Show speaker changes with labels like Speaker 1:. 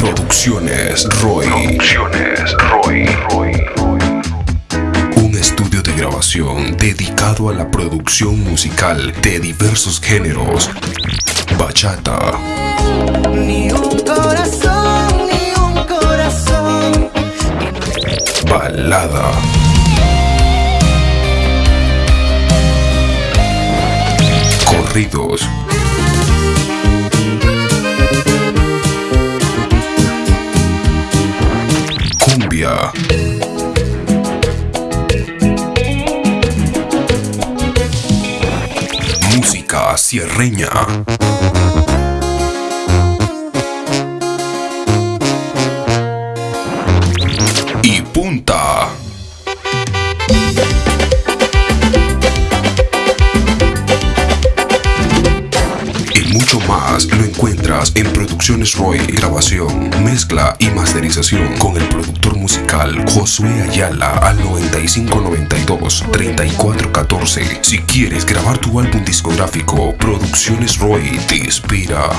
Speaker 1: Producciones Roy.
Speaker 2: Producciones Roy.
Speaker 1: Un estudio de grabación dedicado a la producción musical de diversos géneros. Bachata,
Speaker 3: Ni un corazón, ni un corazón.
Speaker 1: balada, corridos, cumbia, música sierreña. y punta. Más lo encuentras en Producciones Roy, grabación, mezcla y masterización con el productor musical Josué Ayala al 9592-3414. Si quieres grabar tu álbum discográfico, Producciones Roy te inspira.